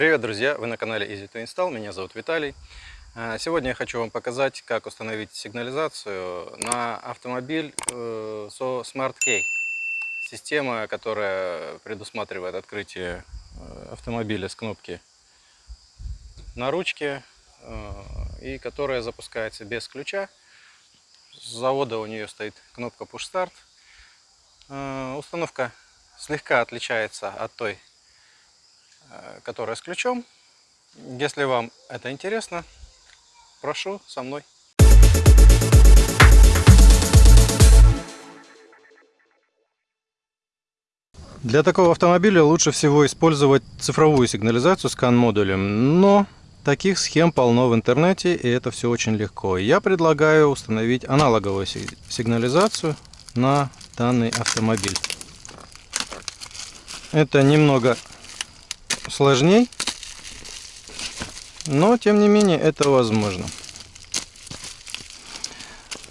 Привет, друзья! Вы на канале Easy to Install, меня зовут Виталий. А, сегодня я хочу вам показать, как установить сигнализацию на автомобиль э, со Smart Key. Система, которая предусматривает открытие э, автомобиля с кнопки на ручке э, и которая запускается без ключа. С завода у нее стоит кнопка Push Start. Установка слегка отличается от той, которая с ключом. Если вам это интересно, прошу со мной. Для такого автомобиля лучше всего использовать цифровую сигнализацию с CAN-модулем, но таких схем полно в интернете, и это все очень легко. Я предлагаю установить аналоговую сигнализацию на данный автомобиль. Это немного сложней, но тем не менее это возможно.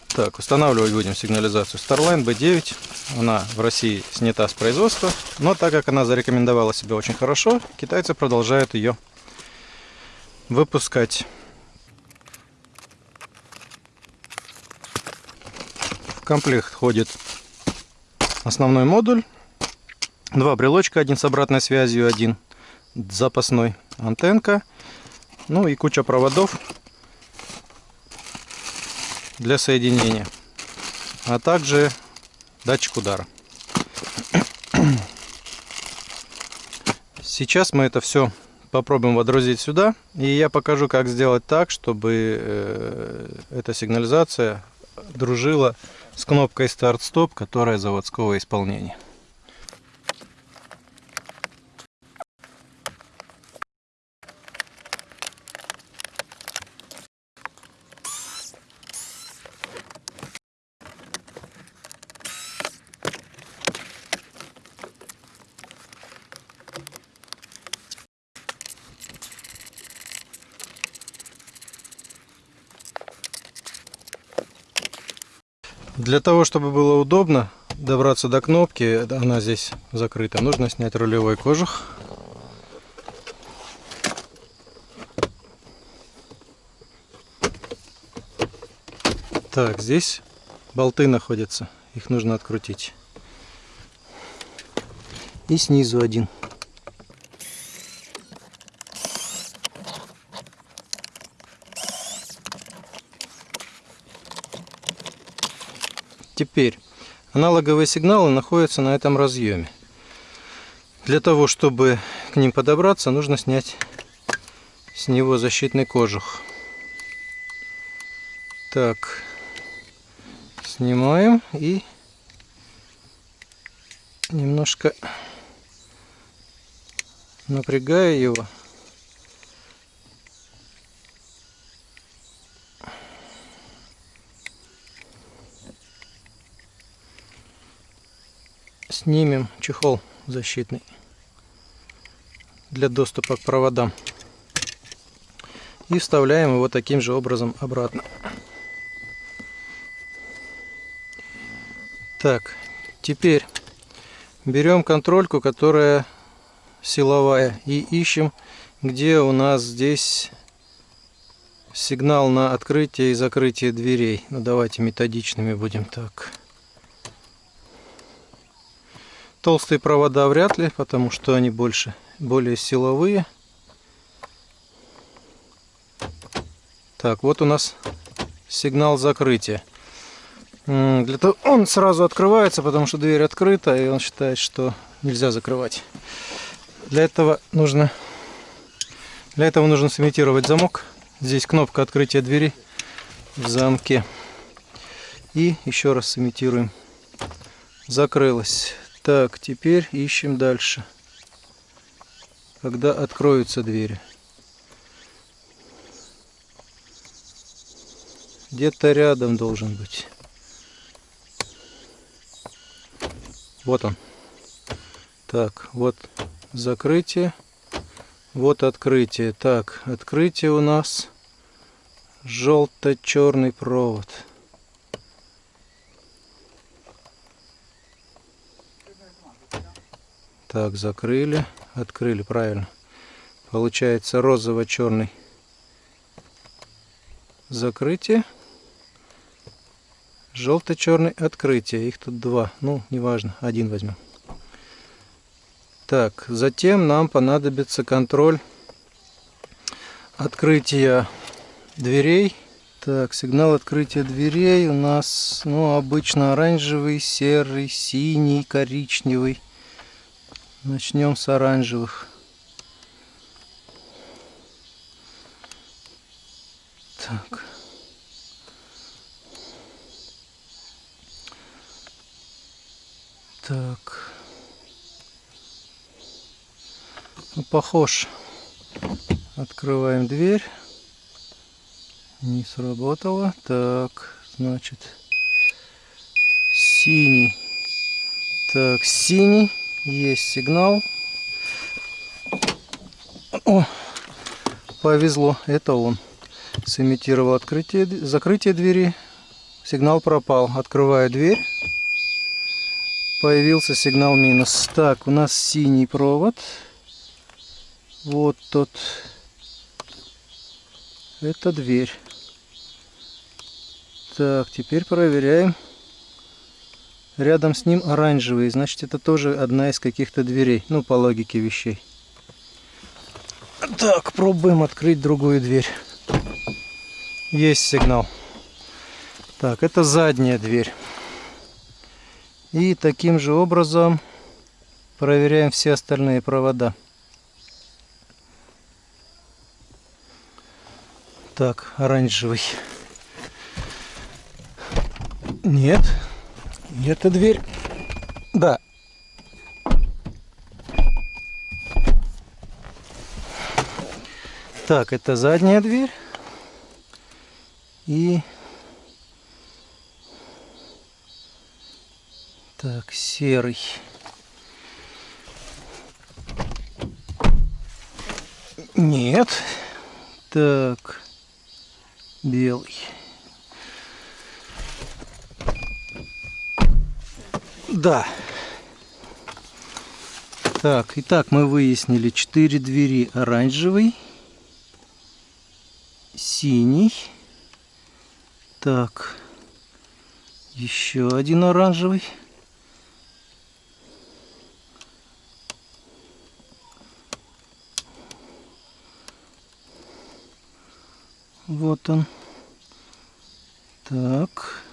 Так, устанавливать будем сигнализацию Starline B9. Она в России снята с производства, но так как она зарекомендовала себя очень хорошо, китайцы продолжают ее выпускать. В комплект входит основной модуль, два брелочка, один с обратной связью, один запасной антенка, ну и куча проводов для соединения, а также датчик удара. Сейчас мы это все попробуем водрузить сюда, и я покажу, как сделать так, чтобы э, эта сигнализация дружила с кнопкой старт-стоп, которая заводского исполнения. Для того, чтобы было удобно добраться до кнопки, она здесь закрыта, нужно снять рулевой кожух. Так, здесь болты находятся, их нужно открутить. И снизу один. Теперь аналоговые сигналы находятся на этом разъеме. Для того, чтобы к ним подобраться, нужно снять с него защитный кожух. Так, снимаем и немножко напрягая его. Снимем чехол защитный для доступа к проводам и вставляем его таким же образом обратно. Так, теперь берем контрольку, которая силовая, и ищем, где у нас здесь сигнал на открытие и закрытие дверей. Ну давайте методичными будем так. Толстые провода вряд ли, потому что они больше, более силовые. Так, вот у нас сигнал закрытия. Для того он сразу открывается, потому что дверь открыта, и он считает, что нельзя закрывать. Для этого нужно для этого нужно сымитировать замок. Здесь кнопка открытия двери в замке. И еще раз сымитируем. Закрылась. Так, теперь ищем дальше. Когда откроются двери. Где-то рядом должен быть. Вот он. Так, вот закрытие. Вот открытие. Так, открытие у нас желто-черный провод. Так, закрыли, открыли, правильно. Получается розово-черный закрытие. Желто-черный открытие. Их тут два. Ну, неважно, один возьмем. Так, затем нам понадобится контроль открытия дверей. Так, сигнал открытия дверей у нас, ну, обычно оранжевый, серый, синий, коричневый. Начнем с оранжевых. Так. Так. Ну, похож. Открываем дверь. Не сработало. Так, значит, синий. Так, синий. Есть сигнал. О, повезло. Это он. Сымитировал открытие, закрытие двери. Сигнал пропал. Открываю дверь. Появился сигнал минус. Так, у нас синий провод. Вот тот. Это дверь. Так, теперь проверяем. Рядом с ним оранжевый. Значит, это тоже одна из каких-то дверей. Ну, по логике вещей. Так, пробуем открыть другую дверь. Есть сигнал. Так, это задняя дверь. И таким же образом проверяем все остальные провода. Так, оранжевый. Нет. Это дверь. Да. Так, это задняя дверь. И так, серый. Нет. Так, белый. Да. Так, итак, мы выяснили четыре двери. Оранжевый, синий, так, еще один оранжевый. Вот он. Так.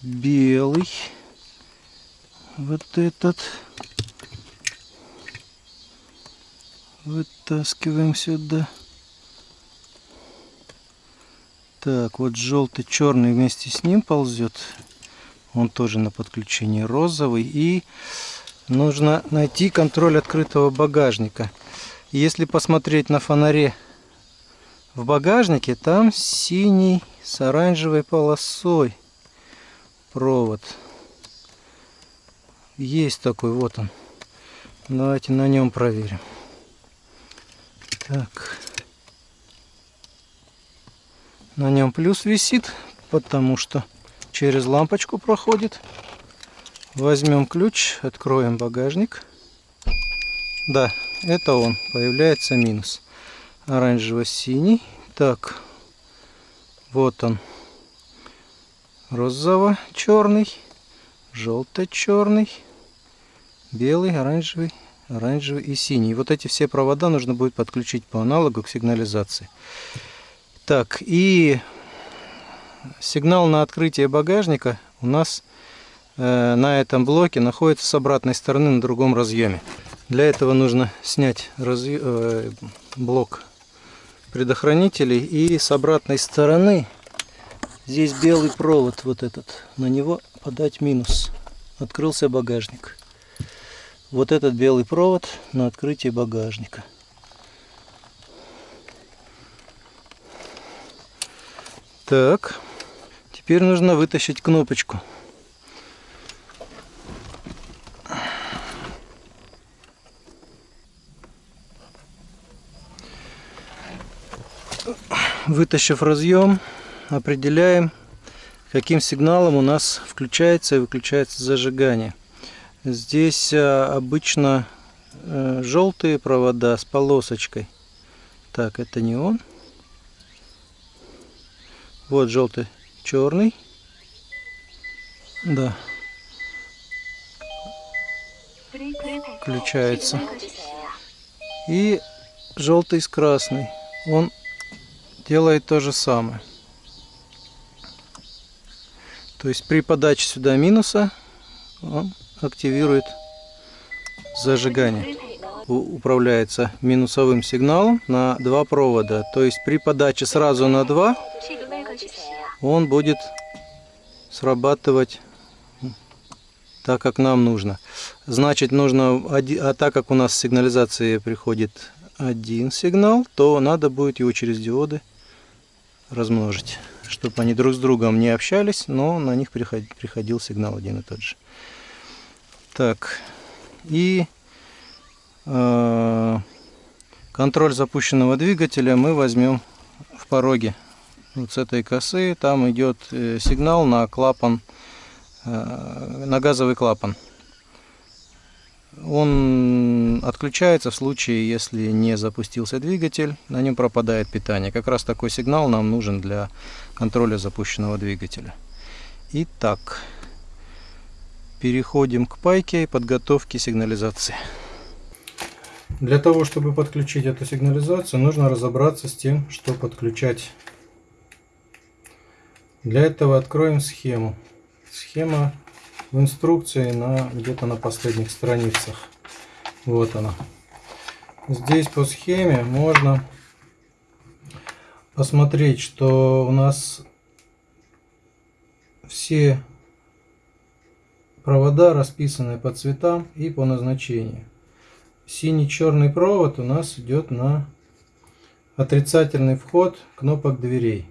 Белый вот этот вытаскиваем сюда. Так, вот желтый, черный вместе с ним ползет. Он тоже на подключении розовый. И нужно найти контроль открытого багажника. Если посмотреть на фонаре в багажнике, там синий с оранжевой полосой провод. Есть такой, вот он. Давайте на нем проверим. Так. На нем плюс висит, потому что через лампочку проходит. Возьмем ключ, откроем багажник. Да, это он. Появляется минус. Оранжево-синий. Так, вот он. Розово-черный, желто-черный белый, оранжевый, оранжевый и синий. Вот эти все провода нужно будет подключить по аналогу к сигнализации. Так, и сигнал на открытие багажника у нас э, на этом блоке находится с обратной стороны на другом разъеме. Для этого нужно снять разъ... э, блок предохранителей и с обратной стороны здесь белый провод вот этот, на него подать минус. Открылся багажник вот этот белый провод на открытие багажника. Так, теперь нужно вытащить кнопочку. Вытащив разъем, определяем каким сигналом у нас включается и выключается зажигание. Здесь а, обычно а, желтые провода с полосочкой. Так, это не он. Вот желтый, черный. Да. Включается. И желтый с красный. Он делает то же самое. То есть при подаче сюда минуса он активирует зажигание. Управляется минусовым сигналом на два провода. То есть при подаче сразу на два он будет срабатывать так, как нам нужно. Значит, нужно, а так как у нас с сигнализации приходит один сигнал, то надо будет его через диоды размножить, чтобы они друг с другом не общались, но на них приходил сигнал один и тот же. Так, и э, контроль запущенного двигателя мы возьмем в пороге. Вот с этой косы там идет э, сигнал на клапан, э, на газовый клапан. Он отключается в случае, если не запустился двигатель, на нем пропадает питание. Как раз такой сигнал нам нужен для контроля запущенного двигателя. Итак, переходим к пайке и подготовке сигнализации. Для того, чтобы подключить эту сигнализацию, нужно разобраться с тем, что подключать. Для этого откроем схему. Схема в инструкции на где-то на последних страницах. Вот она. Здесь по схеме можно посмотреть, что у нас все провода расписаны по цветам и по назначению. Синий-черный провод у нас идет на отрицательный вход кнопок дверей.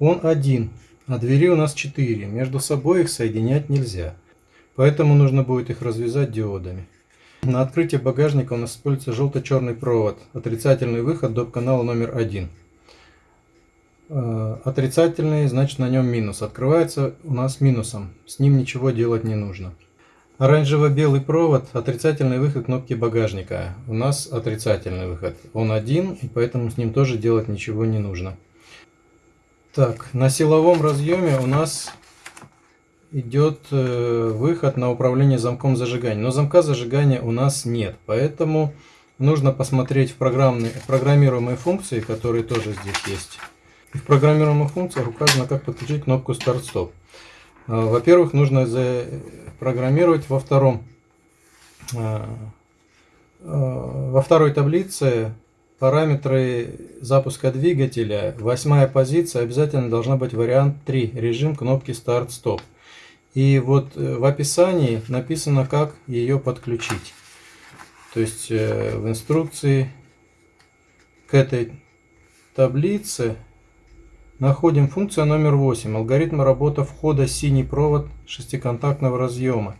Он один. А двери у нас 4, между собой их соединять нельзя. Поэтому нужно будет их развязать диодами. На открытие багажника у нас используется желто-черный провод, отрицательный выход до канала номер 1. Э, отрицательный, значит на нем минус. Открывается у нас минусом, с ним ничего делать не нужно. Оранжево-белый провод, отрицательный выход кнопки багажника. У нас отрицательный выход. Он один, и поэтому с ним тоже делать ничего не нужно. Так, на силовом разъеме у нас идет э, выход на управление замком зажигания. Но замка зажигания у нас нет, поэтому нужно посмотреть в, программные, программируемые функции, которые тоже здесь есть. В программируемых функциях указано, как подключить кнопку старт-стоп. Э, во-первых, нужно запрограммировать во втором э, во второй таблице Параметры запуска двигателя. Восьмая позиция обязательно должна быть вариант 3. Режим кнопки старт-стоп. И вот э, в описании написано, как ее подключить. То есть э, в инструкции к этой таблице находим функцию номер 8. Алгоритм работы входа синий провод шестиконтактного разъема.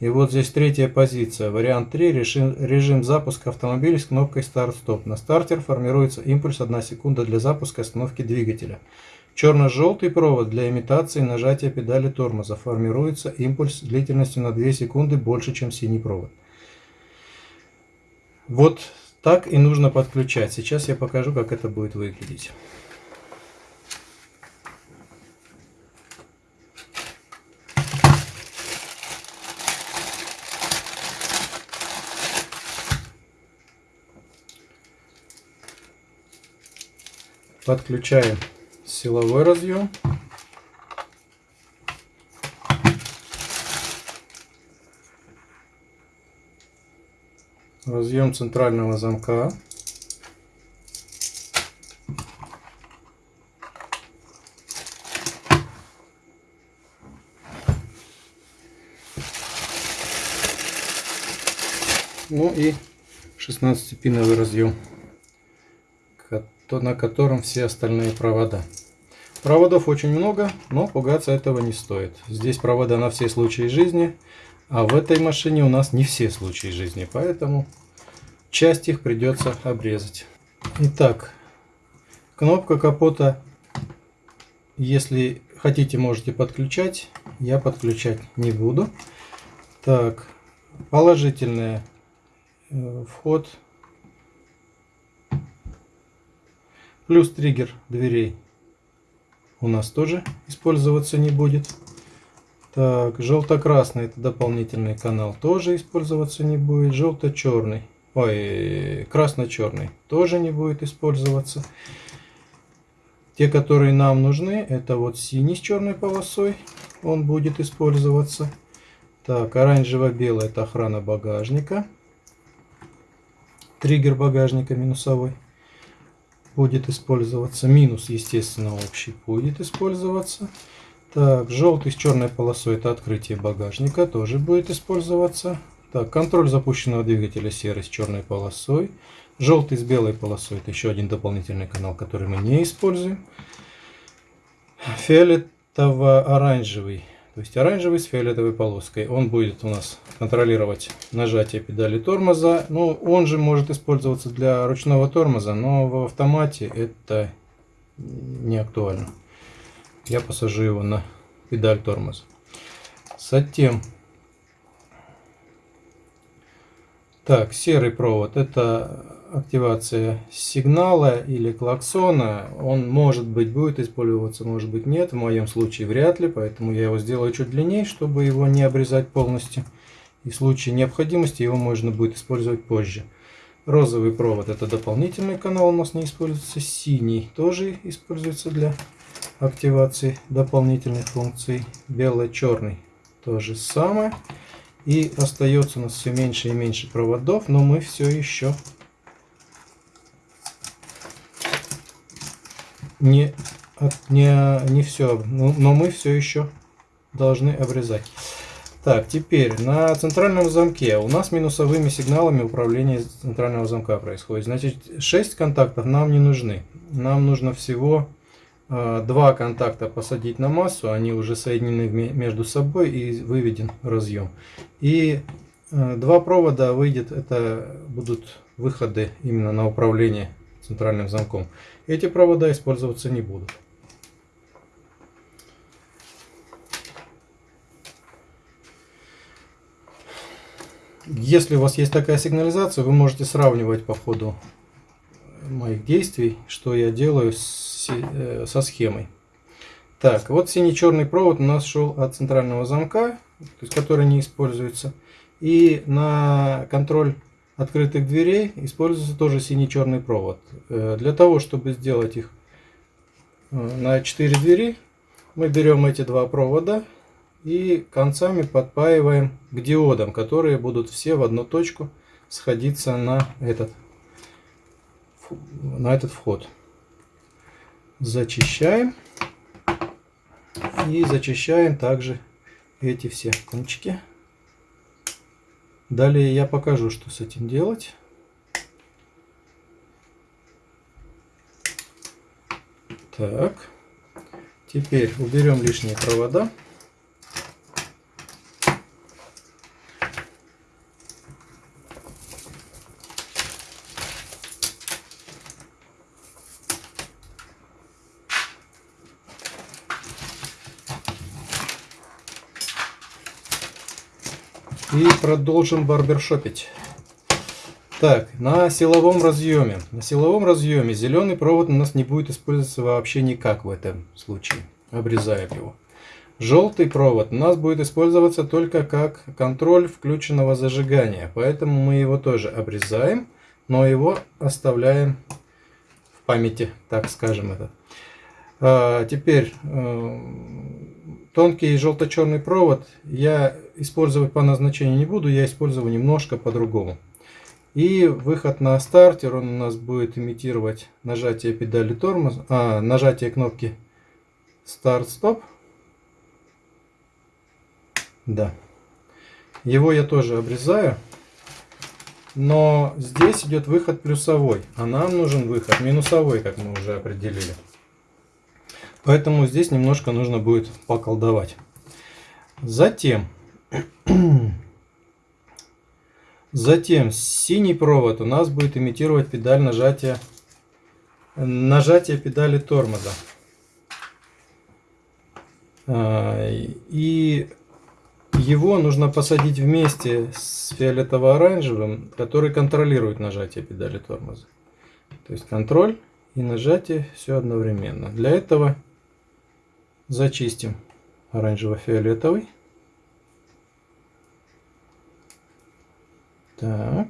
И вот здесь третья позиция, вариант 3, режим, режим запуска автомобиля с кнопкой старт-стоп. На стартер формируется импульс 1 секунда для запуска остановки двигателя. Черно-желтый провод для имитации нажатия педали тормоза. Формируется импульс длительностью на 2 секунды больше, чем синий провод. Вот так и нужно подключать. Сейчас я покажу, как это будет выглядеть. Подключаем силовой разъем. Разъем центрального замка. Ну и 16-пиновый разъем то на котором все остальные провода. Проводов очень много, но пугаться этого не стоит. Здесь провода на все случаи жизни, а в этой машине у нас не все случаи жизни, поэтому часть их придется обрезать. Итак, кнопка капота, если хотите, можете подключать. Я подключать не буду. Так, положительный э, вход. Плюс триггер дверей у нас тоже использоваться не будет. Так, желто-красный это дополнительный канал тоже использоваться не будет. Желто-черный, ой, красно-черный тоже не будет использоваться. Те, которые нам нужны, это вот синий с черной полосой, он будет использоваться. Так, оранжево-белый это охрана багажника. Триггер багажника минусовой будет использоваться. Минус, естественно, общий будет использоваться. Так, желтый с черной полосой это открытие багажника, тоже будет использоваться. Так, контроль запущенного двигателя серый с черной полосой. Желтый с белой полосой это еще один дополнительный канал, который мы не используем. Фиолетово-оранжевый то есть оранжевый с фиолетовой полоской. Он будет у нас контролировать нажатие педали тормоза. Ну, он же может использоваться для ручного тормоза, но в автомате это не актуально. Я посажу его на педаль тормоза. Затем, так, серый провод. Это активация сигнала или клаксона, он может быть будет использоваться, может быть нет. В моем случае вряд ли, поэтому я его сделаю чуть длиннее, чтобы его не обрезать полностью. И в случае необходимости его можно будет использовать позже. Розовый провод это дополнительный канал у нас не используется. Синий тоже используется для активации дополнительных функций. Бело-черный то же самое. И остается у нас все меньше и меньше проводов, но мы все еще не, не, не все, но, мы все еще должны обрезать. Так, теперь на центральном замке у нас минусовыми сигналами управление центрального замка происходит. Значит, 6 контактов нам не нужны. Нам нужно всего э, два контакта посадить на массу, они уже соединены между собой и выведен разъем. И э, два провода выйдет, это будут выходы именно на управление центральным замком. Эти провода использоваться не будут. Если у вас есть такая сигнализация, вы можете сравнивать по ходу моих действий, что я делаю с, э, со схемой. Так, вот синий-черный провод у нас шел от центрального замка, то есть который не используется. И на контроль открытых дверей используется тоже синий-черный провод. Э, для того, чтобы сделать их э, на 4 двери, мы берем эти два провода и концами подпаиваем к диодам, которые будут все в одну точку сходиться на этот, на этот вход. Зачищаем и зачищаем также эти все кончики. Далее я покажу, что с этим делать. Так, теперь уберем лишние провода. И продолжим барбершопить. Так, на силовом разъеме. На силовом разъеме зеленый провод у нас не будет использоваться вообще никак в этом случае. Обрезаем его. Желтый провод у нас будет использоваться только как контроль включенного зажигания. Поэтому мы его тоже обрезаем, но его оставляем в памяти, так скажем это. А, теперь э, тонкий желто-черный провод я использовать по назначению не буду, я использую немножко по-другому. И выход на стартер, он у нас будет имитировать нажатие педали тормоза, а, нажатие кнопки старт-стоп. Да. Его я тоже обрезаю. Но здесь идет выход плюсовой, а нам нужен выход минусовой, как мы уже определили. Поэтому здесь немножко нужно будет поколдовать. Затем, затем синий провод у нас будет имитировать педаль нажатия, нажатия педали тормоза. А, И его нужно посадить вместе с фиолетово-оранжевым, который контролирует нажатие педали тормоза. То есть контроль и нажатие все одновременно. Для этого зачистим оранжево-фиолетовый. Так.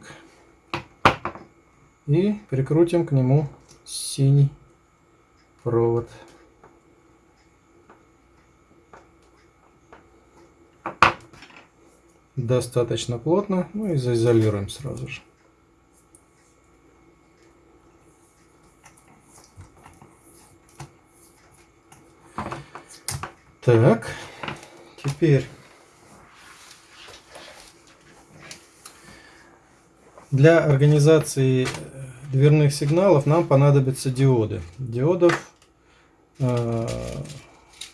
И прикрутим к нему синий провод. Достаточно плотно. Ну и заизолируем сразу же. Так, теперь для организации дверных сигналов нам понадобятся диоды. Диодов э,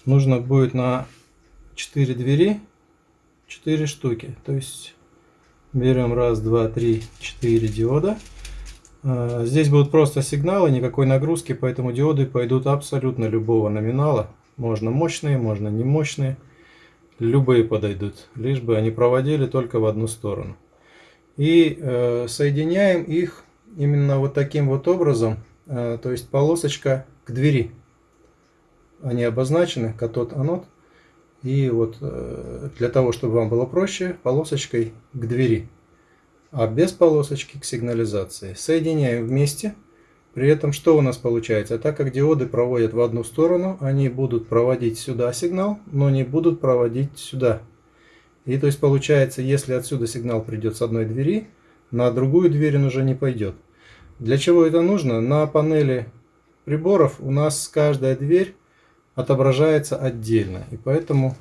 нужно будет на 4 двери 4 штуки. То есть берем раз, два, три, четыре диода. Э, здесь будут просто сигналы, никакой нагрузки, поэтому диоды пойдут абсолютно любого номинала. Можно мощные, можно не мощные. Любые подойдут, лишь бы они проводили только в одну сторону. И э, соединяем их именно вот таким вот образом, э, то есть полосочка к двери. Они обозначены, катод, анод. И вот э, для того, чтобы вам было проще, полосочкой к двери. А без полосочки к сигнализации. Соединяем вместе. При этом что у нас получается? Так как диоды проводят в одну сторону, они будут проводить сюда сигнал, но не будут проводить сюда. И то есть получается, если отсюда сигнал придет с одной двери, на другую дверь он уже не пойдет. Для чего это нужно? На панели приборов у нас каждая дверь отображается отдельно. И поэтому,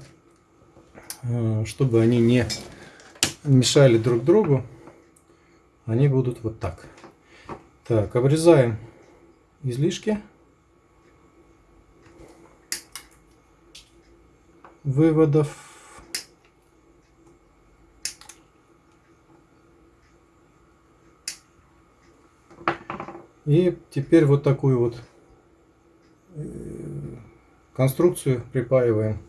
э, чтобы они не мешали друг другу, они будут вот так. Так, обрезаем излишки. Выводов. И теперь вот такую вот э, конструкцию припаиваем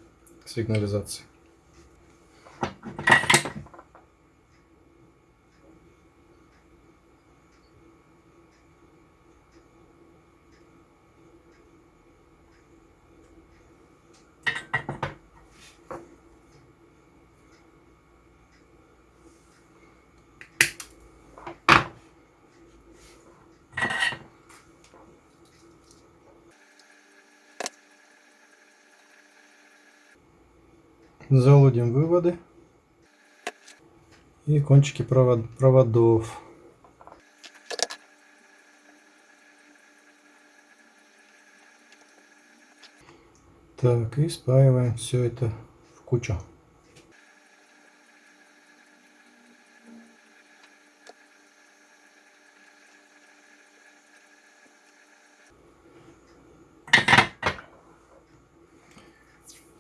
к сигнализации. Залудим выводы и кончики провод, проводов. Так, и спаиваем все это в кучу.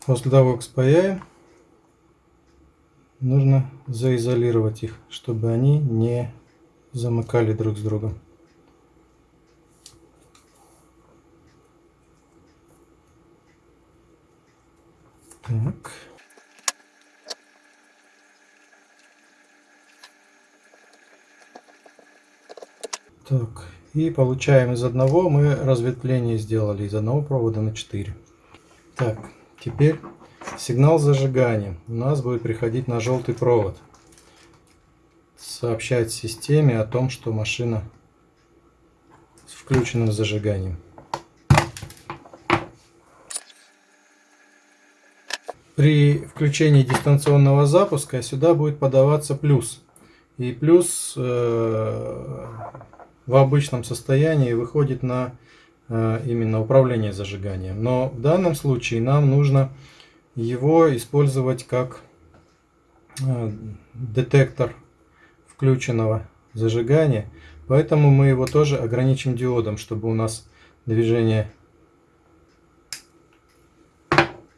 После того, как спаяем, нужно заизолировать их, чтобы они не замыкали друг с другом. Так. Так, и получаем из одного, мы разветвление сделали из одного провода на 4. Так, теперь Сигнал зажигания у нас будет приходить на желтый провод. Сообщать системе о том, что машина с включенным зажиганием. При включении дистанционного запуска сюда будет подаваться плюс. И плюс э, в обычном состоянии выходит на э, именно управление зажиганием. Но в данном случае нам нужно его использовать как э, детектор включенного зажигания. Поэтому мы его тоже ограничим диодом, чтобы у нас движение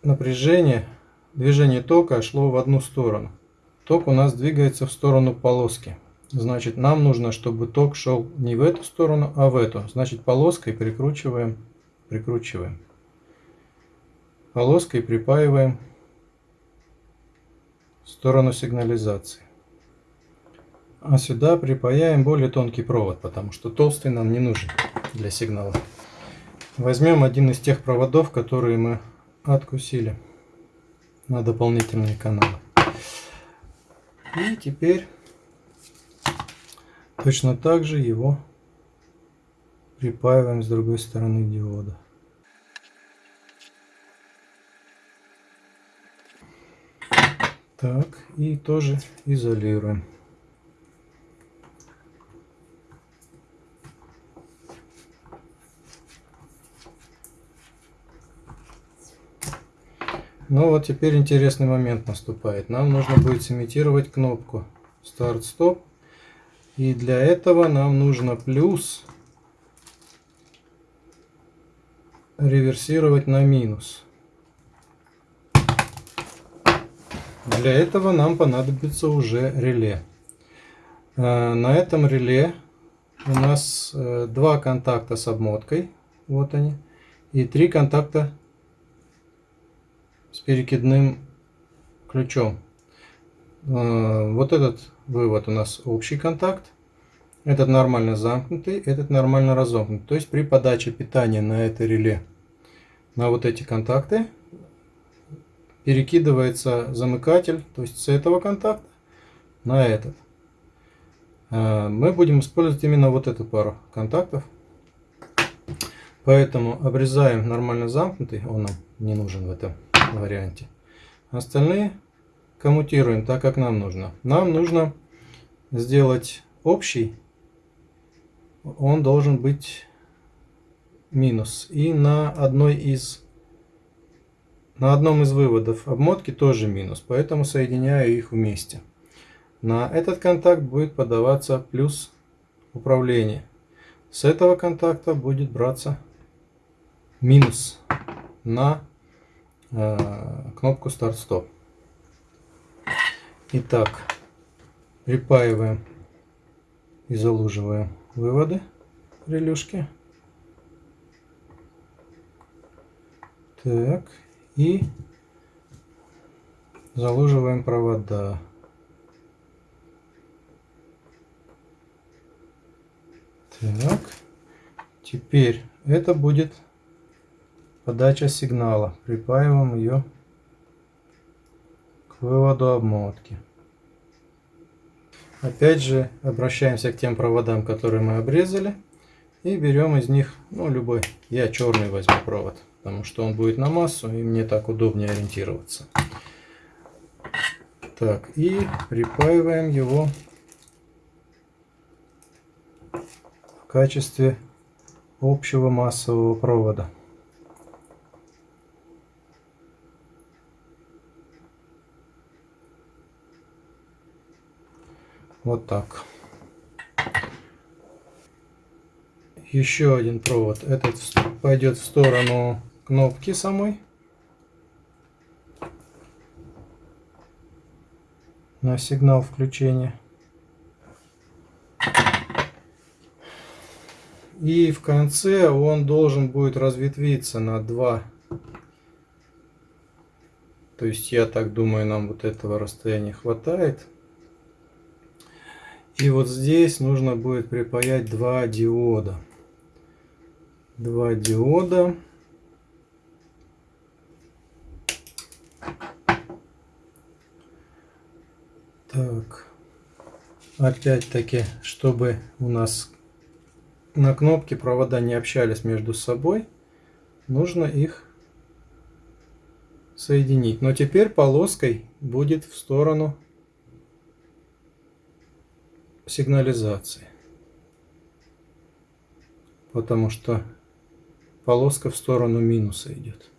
напряжения, движение тока шло в одну сторону. Ток у нас двигается в сторону полоски. Значит, нам нужно, чтобы ток шел не в эту сторону, а в эту. Значит, полоской прикручиваем, прикручиваем. Полоской припаиваем в сторону сигнализации. А сюда припаяем более тонкий провод, потому что толстый нам не нужен для сигнала. Возьмем один из тех проводов, которые мы откусили на дополнительные каналы. И теперь точно так же его припаиваем с другой стороны диода. Так, и тоже изолируем. Ну вот теперь интересный момент наступает. Нам нужно будет сымитировать кнопку старт-стоп. И для этого нам нужно плюс реверсировать на минус. Для этого нам понадобится уже реле. Э, на этом реле у нас э, два контакта с обмоткой, вот они, и три контакта с перекидным ключом. Э, вот этот вывод у нас общий контакт, этот нормально замкнутый, этот нормально разомкнут. То есть при подаче питания на это реле на вот эти контакты перекидывается замыкатель, то есть с этого контакта на этот. Э, мы будем использовать именно вот эту пару контактов. Поэтому обрезаем нормально замкнутый, он нам не нужен в этом варианте. Остальные коммутируем так, как нам нужно. Нам нужно сделать общий, он должен быть минус. И на одной из на одном из выводов обмотки тоже минус, поэтому соединяю их вместе. На этот контакт будет подаваться плюс управление. С этого контакта будет браться минус на э, кнопку старт-стоп. Итак, припаиваем и залуживаем выводы релюшки. Так, и залуживаем провода. Так, теперь это будет подача сигнала. Припаиваем ее к выводу обмотки. Опять же обращаемся к тем проводам, которые мы обрезали. И берем из них, ну любой, я черный возьму провод потому что он будет на массу, и мне так удобнее ориентироваться. Так, и припаиваем его в качестве общего массового провода. Вот так. Еще один провод. Этот пойдет в сторону кнопки самой. На сигнал включения. И в конце он должен будет разветвиться на два. То есть я так думаю, нам вот этого расстояния хватает. И вот здесь нужно будет припаять два диода. Два диода. Так. Опять-таки, чтобы у нас на кнопке провода не общались между собой, нужно их соединить. Но теперь полоской будет в сторону сигнализации. Потому что полоска в сторону минуса идет.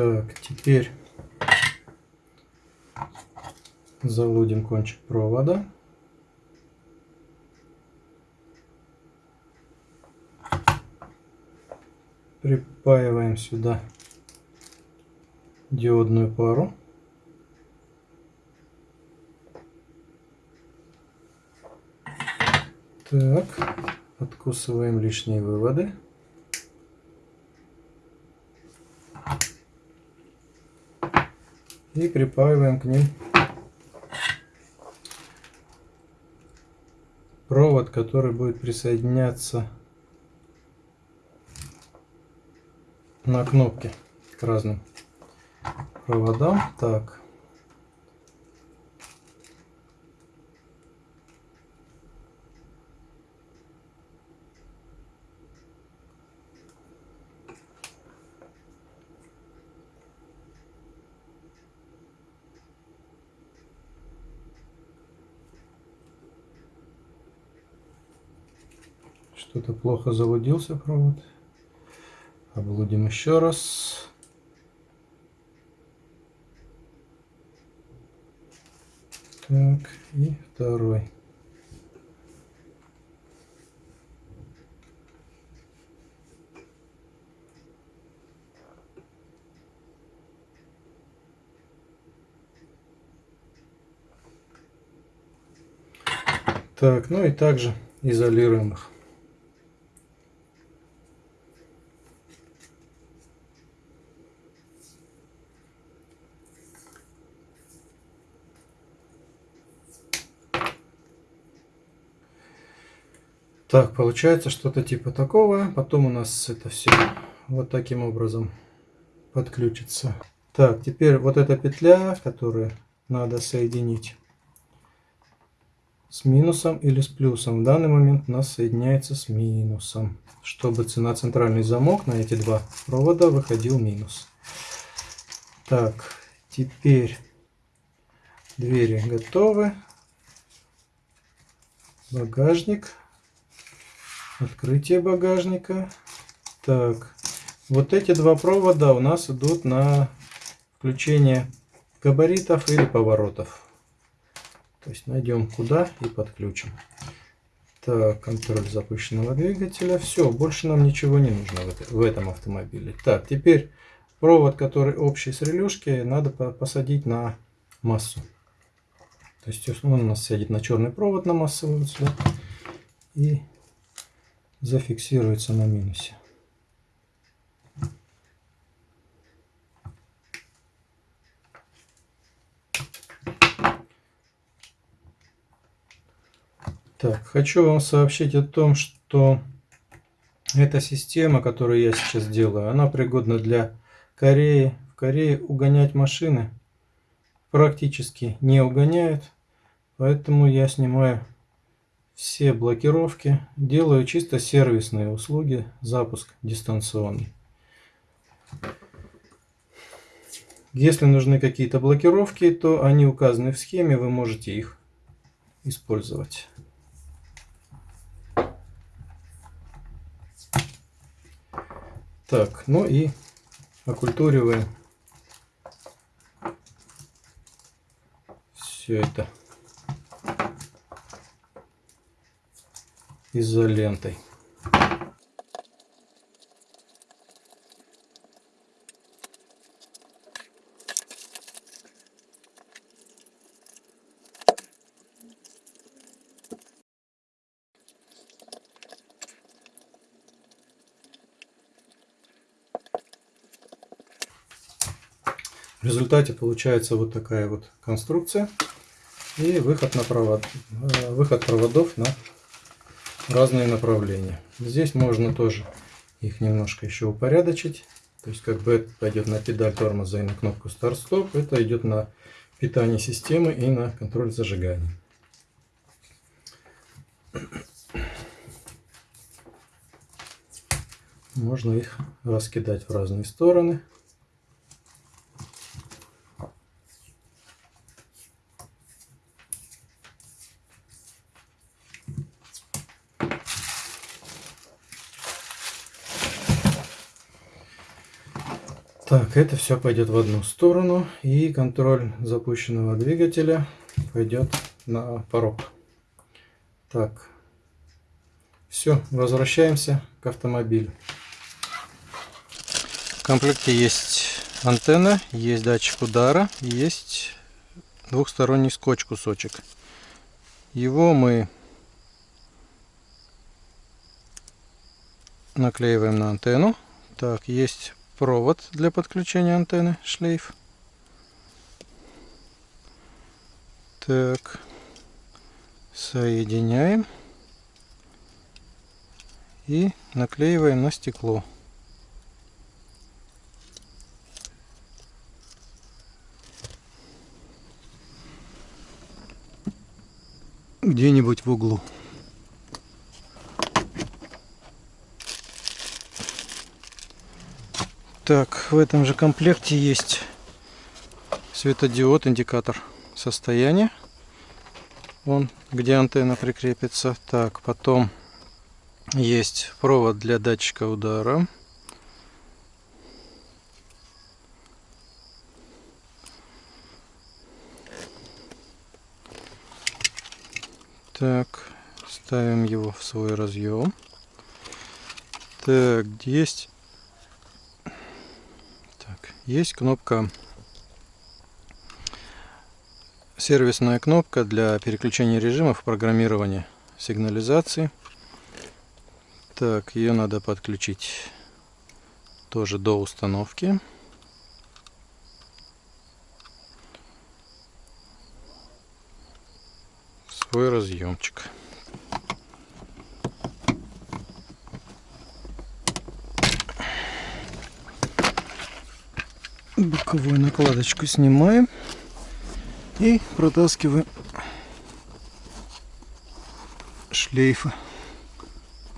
Так, теперь залудим кончик провода. Припаиваем сюда диодную пару. Так, откусываем лишние выводы. И припаиваем к ним провод, который будет присоединяться на кнопке к разным проводам. Так. Что-то плохо залудился провод. Облудим еще раз. Так, и второй. Так, ну и также изолируем их. Так, получается что-то типа такого. Потом у нас это все вот таким образом подключится. Так, теперь вот эта петля, которую надо соединить с минусом или с плюсом. В данный момент у нас соединяется с минусом, чтобы на центральный замок на эти два провода выходил минус. Так, теперь двери готовы. Багажник. Открытие багажника. Так, вот эти два провода у нас идут на включение габаритов или поворотов. То есть найдем куда и подключим. Так, контроль запущенного двигателя. Все, больше нам ничего не нужно в, этом автомобиле. Так, теперь провод, который общий с релюшки, надо посадить на массу. То есть он у нас сядет на черный провод на массовую. И зафиксируется на минусе. Так, хочу вам сообщить о том, что эта система, которую я сейчас делаю, она пригодна для Кореи. В Корее угонять машины практически не угоняют, поэтому я снимаю все блокировки. Делаю чисто сервисные услуги, запуск дистанционный. Если нужны какие-то блокировки, то они указаны в схеме, вы можете их использовать. Так, ну и окультуриваем все это. Изолентой. В результате получается вот такая вот конструкция и выход на провод, э, выход проводов на разные направления. Здесь можно тоже их немножко еще упорядочить. То есть как бы это пойдет на педаль тормоза и на кнопку старт-стоп. Это идет на питание системы и на контроль зажигания. Можно их раскидать в разные стороны. Так, это все пойдет в одну сторону. И контроль запущенного двигателя пойдет на порог. Так, все, возвращаемся к автомобилю. комплекте есть антенна, есть датчик удара, есть двухсторонний скотч кусочек. Его мы наклеиваем на антенну. Так, есть провод для подключения антенны, шлейф. Так, соединяем и наклеиваем на стекло. Где-нибудь в углу. Так, в этом же комплекте есть светодиод, индикатор состояния. Вон, где антенна прикрепится. Так, потом есть провод для датчика удара. Так, ставим его в свой разъем. Так, есть есть кнопка, сервисная кнопка для переключения режимов программирования сигнализации. Так, ее надо подключить тоже до установки. Свой разъемчик. Боковую накладочку снимаем и протаскиваем шлейфы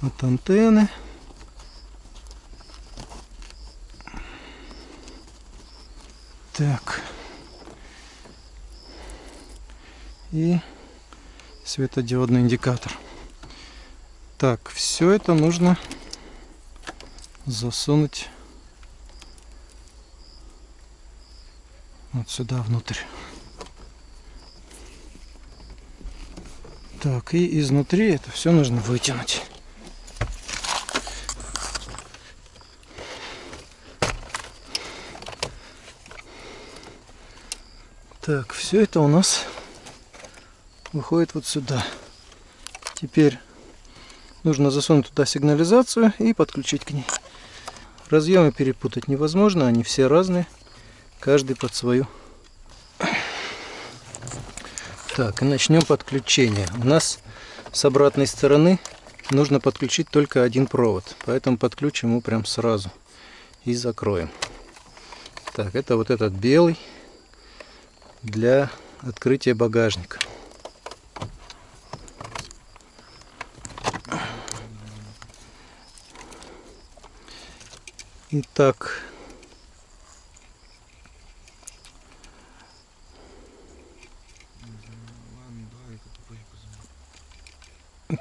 от антенны. Так. И светодиодный индикатор. Так, все это нужно засунуть вот сюда внутрь. Так, и изнутри это все нужно вытянуть. Так, все это у нас выходит вот сюда. Теперь нужно засунуть туда сигнализацию и подключить к ней. Разъемы перепутать невозможно, они все разные каждый под свою. Так, и начнем подключение. У нас с обратной стороны нужно подключить только один провод, поэтому подключим его прям сразу и закроем. Так, это вот этот белый для открытия багажника. Итак,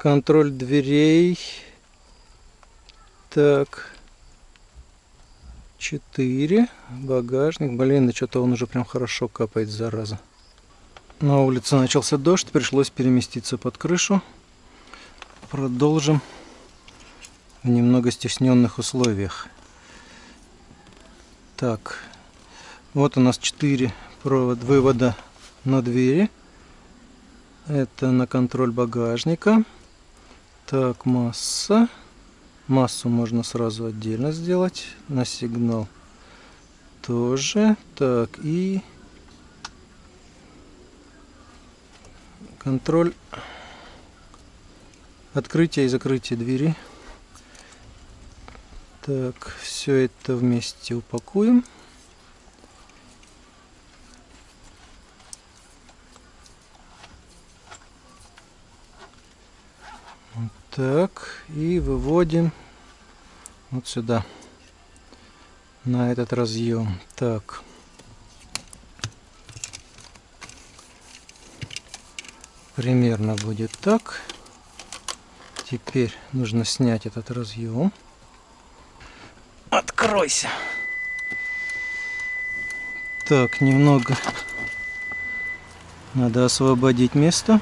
контроль дверей. Так. 4. Багажник. Блин, да что-то он уже прям хорошо капает, зараза. На улице начался дождь, пришлось переместиться под крышу. Продолжим в немного стесненных условиях. Так, вот у нас 4 провод вывода на двери. Это на контроль багажника. Так, масса. Массу можно сразу отдельно сделать. На сигнал тоже. Так, и контроль открытия и закрытия двери. Так, все это вместе упакуем. Так, и выводим вот сюда, на этот разъем. Так. Примерно будет так. Теперь нужно снять этот разъем. Откройся. Так, немного надо освободить место.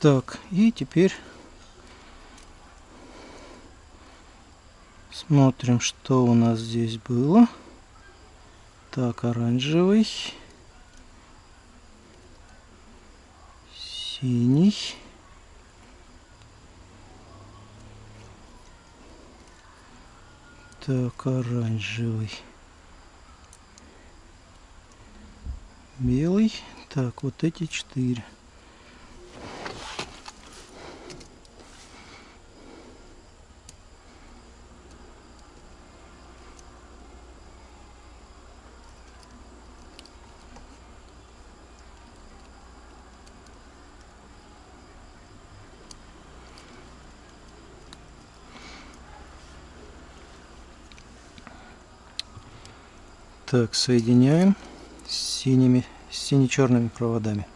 Так, и теперь смотрим, что у нас здесь было. Так, оранжевый, синий. Так, оранжевый. Белый. Так, вот эти четыре. Так, соединяем с синими, сине-черными проводами.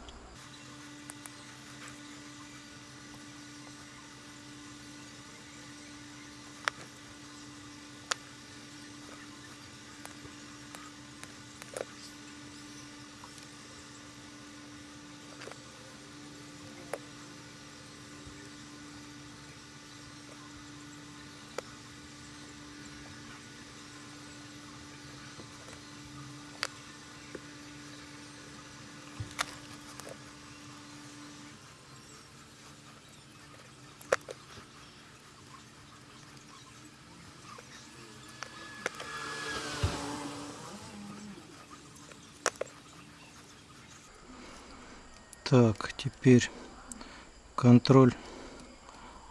Так, теперь контроль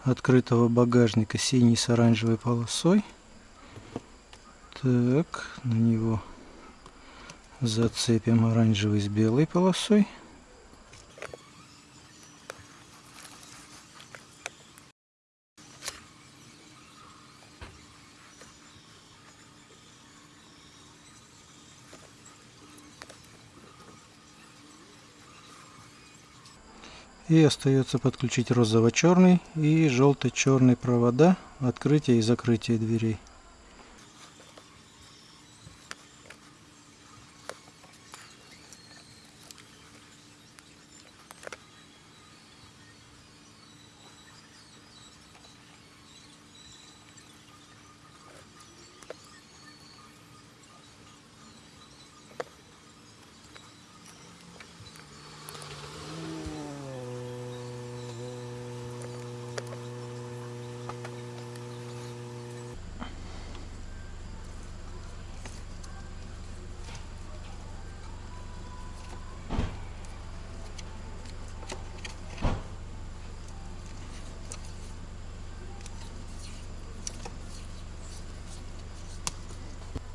открытого багажника синий с оранжевой полосой. Так, на него зацепим оранжевый с белой полосой. И остается подключить розово-черный и желто-черный провода открытия и закрытия дверей.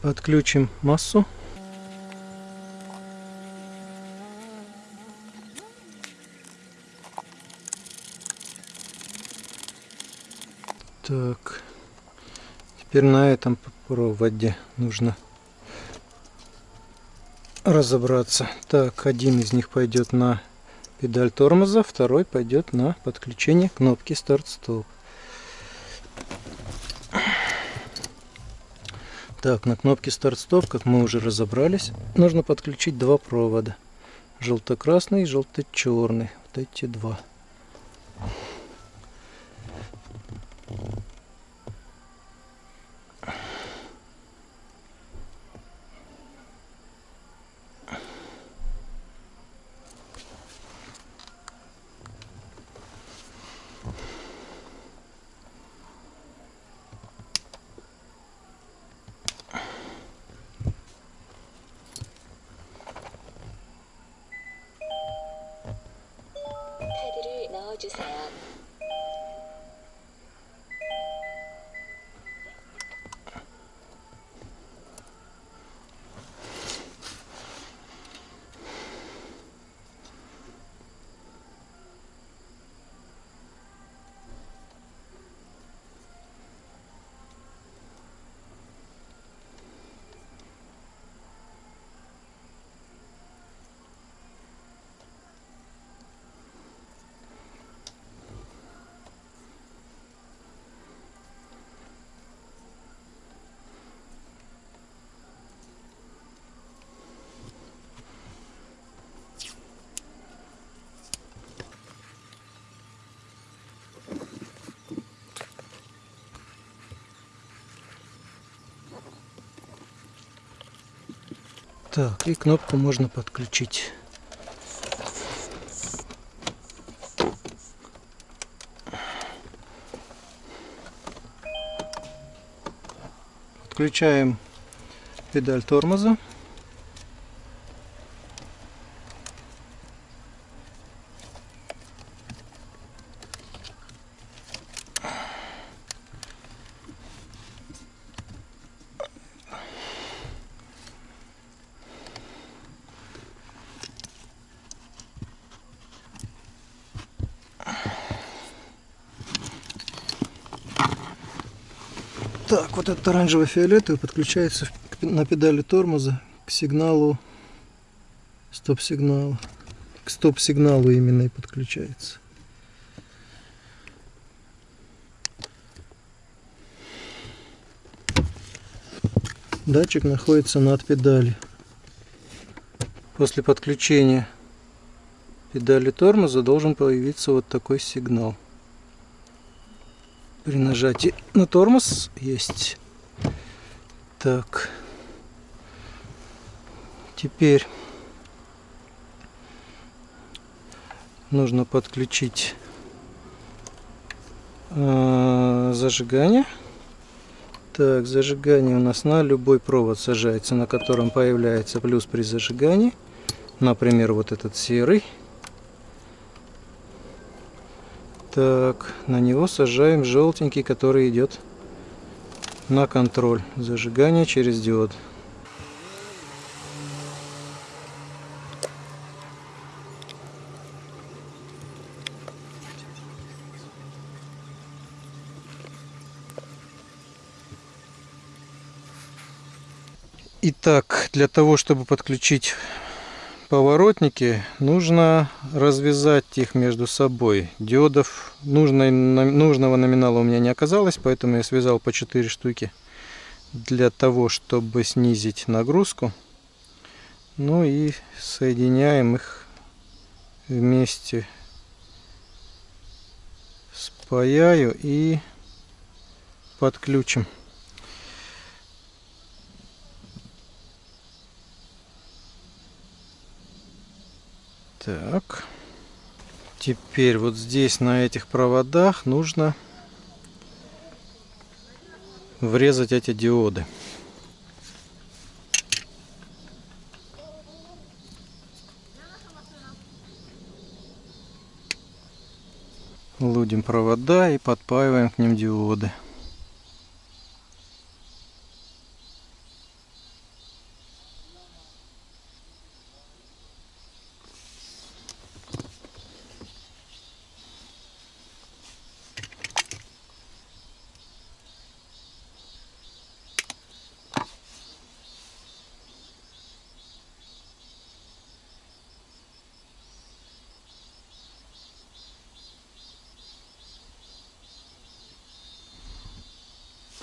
Подключим массу. Так, теперь на этом проводе нужно разобраться. Так, один из них пойдет на педаль тормоза, второй пойдет на подключение кнопки старт-стоп. Так, на кнопке старт-стоп, как мы уже разобрались, нужно подключить два провода. Желто-красный и желто-черный. Вот эти два. Disneyland. Так, и кнопку можно подключить. Включаем педаль тормоза. Так, вот этот оранжево-фиолетовый подключается на педали тормоза к сигналу стоп-сигнала. К стоп-сигналу именно и подключается. Датчик находится над педалью. После подключения педали тормоза должен появиться вот такой сигнал. При нажатии на тормоз есть. Так. Теперь нужно подключить э, зажигание. Так, зажигание у нас на любой провод сажается, на котором появляется плюс при зажигании. Например, вот этот серый. Так, на него сажаем желтенький, который идет на контроль зажигания через диод. Итак, для того, чтобы подключить поворотники, нужно развязать их между собой. Диодов нужной, нужного номинала у меня не оказалось, поэтому я связал по 4 штуки для того, чтобы снизить нагрузку. Ну и соединяем их вместе. Спаяю и подключим. Так. Теперь вот здесь на этих проводах нужно врезать эти диоды. Лудим провода и подпаиваем к ним диоды.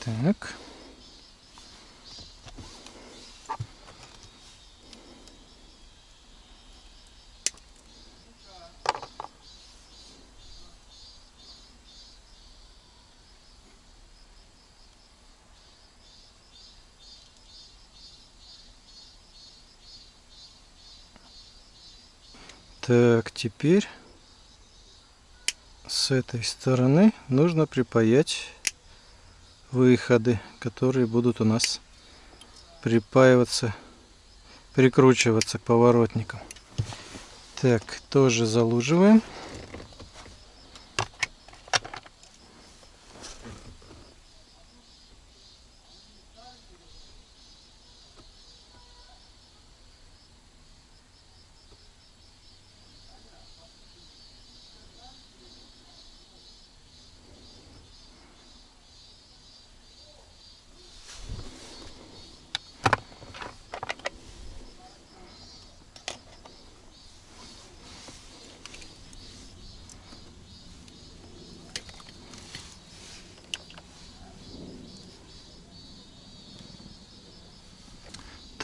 Так. Так, теперь с этой стороны нужно припаять выходы, которые будут у нас припаиваться, прикручиваться к поворотникам. Так, тоже залуживаем.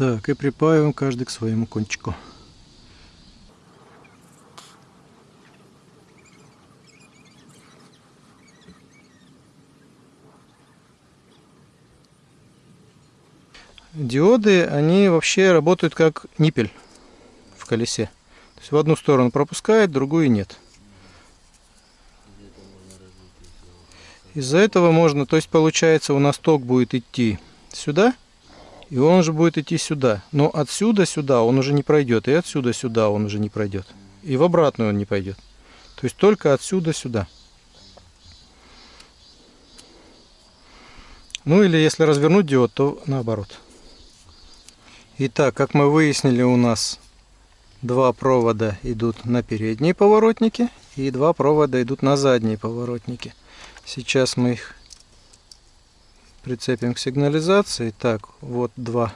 Так, и припаиваем каждый к своему кончику. диоды, они вообще работают как ниппель в колесе. То есть в одну сторону пропускает, другую нет. Из-за этого можно, то есть получается у нас ток будет идти сюда, и он же будет идти сюда. Но отсюда сюда он уже не пройдет, и отсюда сюда он уже не пройдет. И в обратную он не пойдет. То есть только отсюда сюда. Ну или если развернуть диод, то наоборот. Итак, как мы выяснили, у нас два провода идут на передние поворотники и два провода идут на задние поворотники. Сейчас мы их прицепим к сигнализации. Так, вот два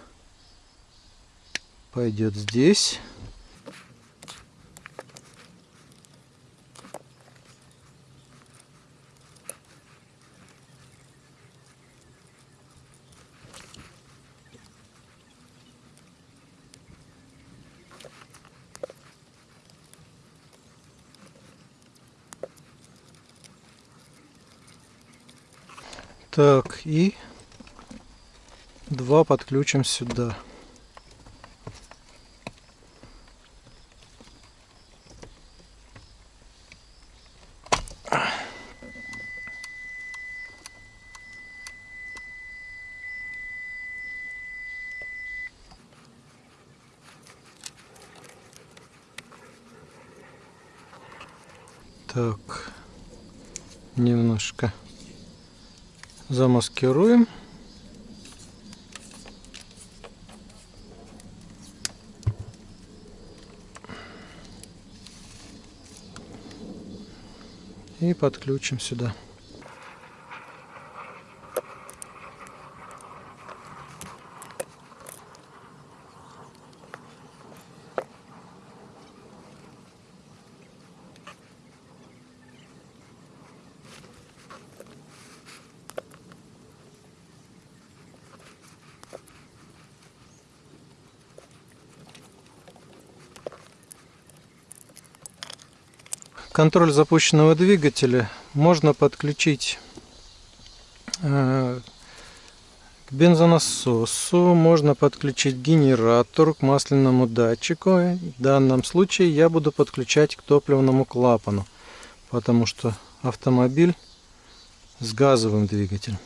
пойдет здесь. Так, и два подключим сюда. Так, немножко замаскируем. И подключим сюда. Контроль запущенного двигателя можно подключить э, к бензонасосу, можно подключить генератор к масляному датчику. В данном случае я буду подключать к топливному клапану, потому что автомобиль с газовым двигателем.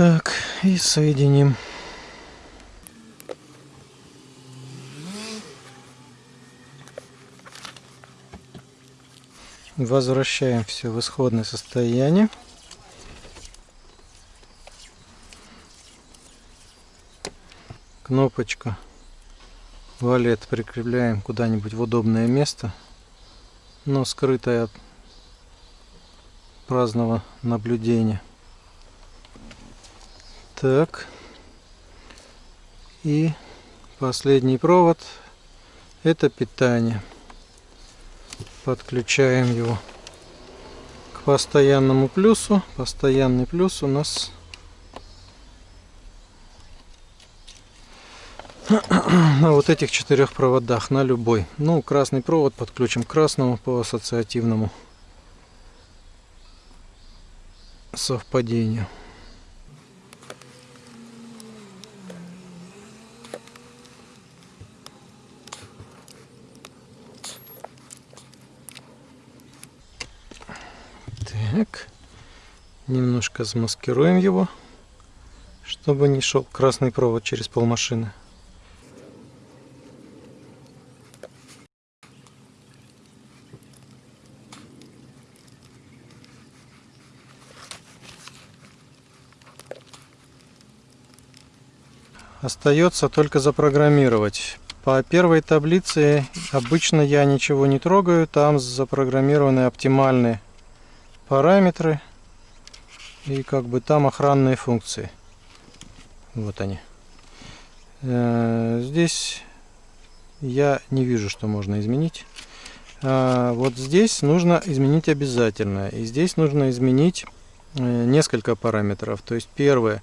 Так, и соединим. Возвращаем все в исходное состояние. Кнопочку валет прикрепляем куда-нибудь в удобное место, но скрытое от праздного наблюдения. Так. И последний провод это питание. Подключаем его к постоянному плюсу. Постоянный плюс у нас на вот этих четырех проводах, на любой. Ну, красный провод подключим к красному по ассоциативному совпадению. Так, немножко замаскируем его, чтобы не шел красный провод через полмашины. Остается только запрограммировать. По первой таблице обычно я ничего не трогаю, там запрограммированы оптимальные параметры и как бы там охранные функции. Вот они. Э, здесь я не вижу, что можно изменить. А вот здесь нужно изменить обязательно. И здесь нужно изменить э, несколько параметров. То есть первое,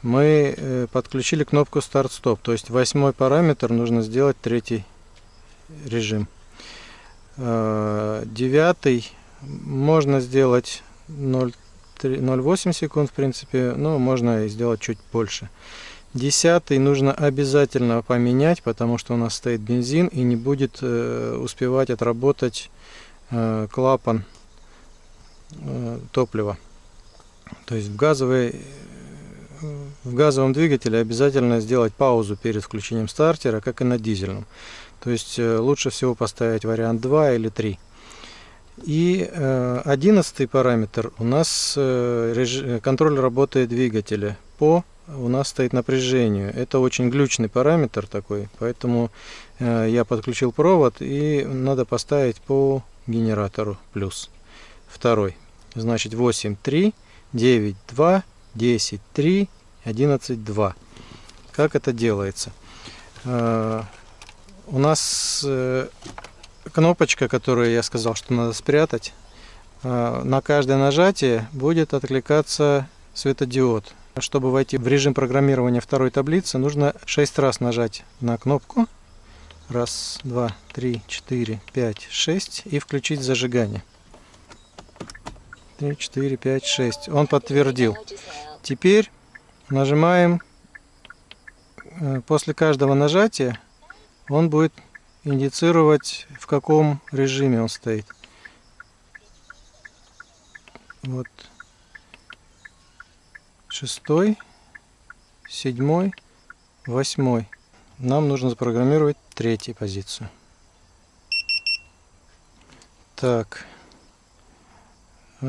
мы э, подключили кнопку старт-стоп. То есть восьмой параметр нужно сделать третий режим. Э, девятый можно сделать 0,8 секунд, в принципе, но можно сделать чуть больше. Десятый нужно обязательно поменять, потому что у нас стоит бензин и не будет э, успевать отработать э, клапан э, топлива. То есть в, газовой, в газовом двигателе обязательно сделать паузу перед включением стартера, как и на дизельном. То есть э, лучше всего поставить вариант 2 или 3. И э, одиннадцатый параметр у нас э, контроль работы двигателя по у нас стоит напряжению. Это очень глючный параметр такой, поэтому э, я подключил провод и надо поставить по генератору плюс. Второй. Значит 8.3, 9.2, 10.3, 11.2. Как это делается? У нас кнопочка, которую я сказал, что надо спрятать, э, на каждое нажатие будет откликаться светодиод чтобы войти в режим программирования второй таблицы, нужно 6 раз нажать на кнопку. Раз, два, три, четыре, пять, шесть. И включить зажигание. Три, четыре, пять, шесть. Он подтвердил. Теперь нажимаем. Э, после каждого нажатия он будет индицировать, в каком режиме он стоит. Вот шестой, седьмой, восьмой. Нам нужно запрограммировать третью позицию. Так. 9.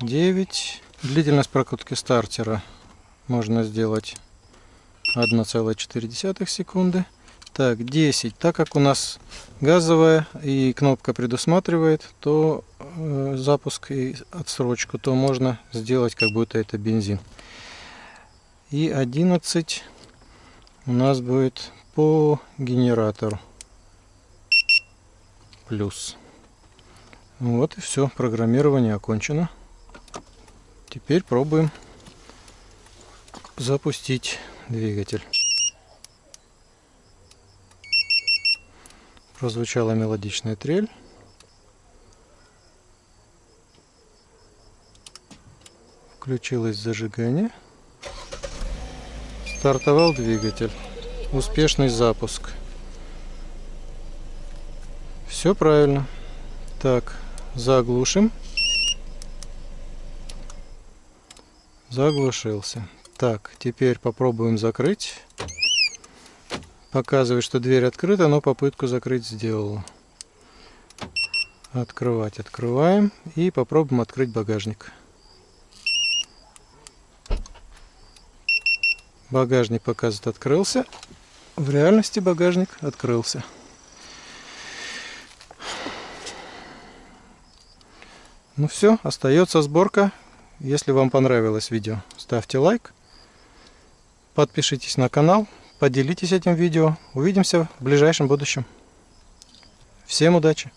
Э, Длительность прокрутки стартера можно сделать 1,4 секунды. Так, 10. Так как у нас газовая и кнопка предусматривает, то э, запуск и отсрочку, то можно сделать как будто это бензин. И 11 у нас будет по генератору. Плюс. Вот и все. Программирование окончено. Теперь пробуем запустить двигатель. Прозвучала мелодичная трель. Включилось зажигание. Стартовал двигатель. Успешный запуск. Все правильно. Так, заглушим. Заглушился. Так, теперь попробуем закрыть. Показывает, что дверь открыта, но попытку закрыть сделала. Открывать открываем и попробуем открыть багажник. Багажник показывает открылся. В реальности багажник открылся. Ну все, остается сборка. Если вам понравилось видео, ставьте лайк. Подпишитесь на канал поделитесь этим видео. Увидимся в ближайшем будущем. Всем удачи!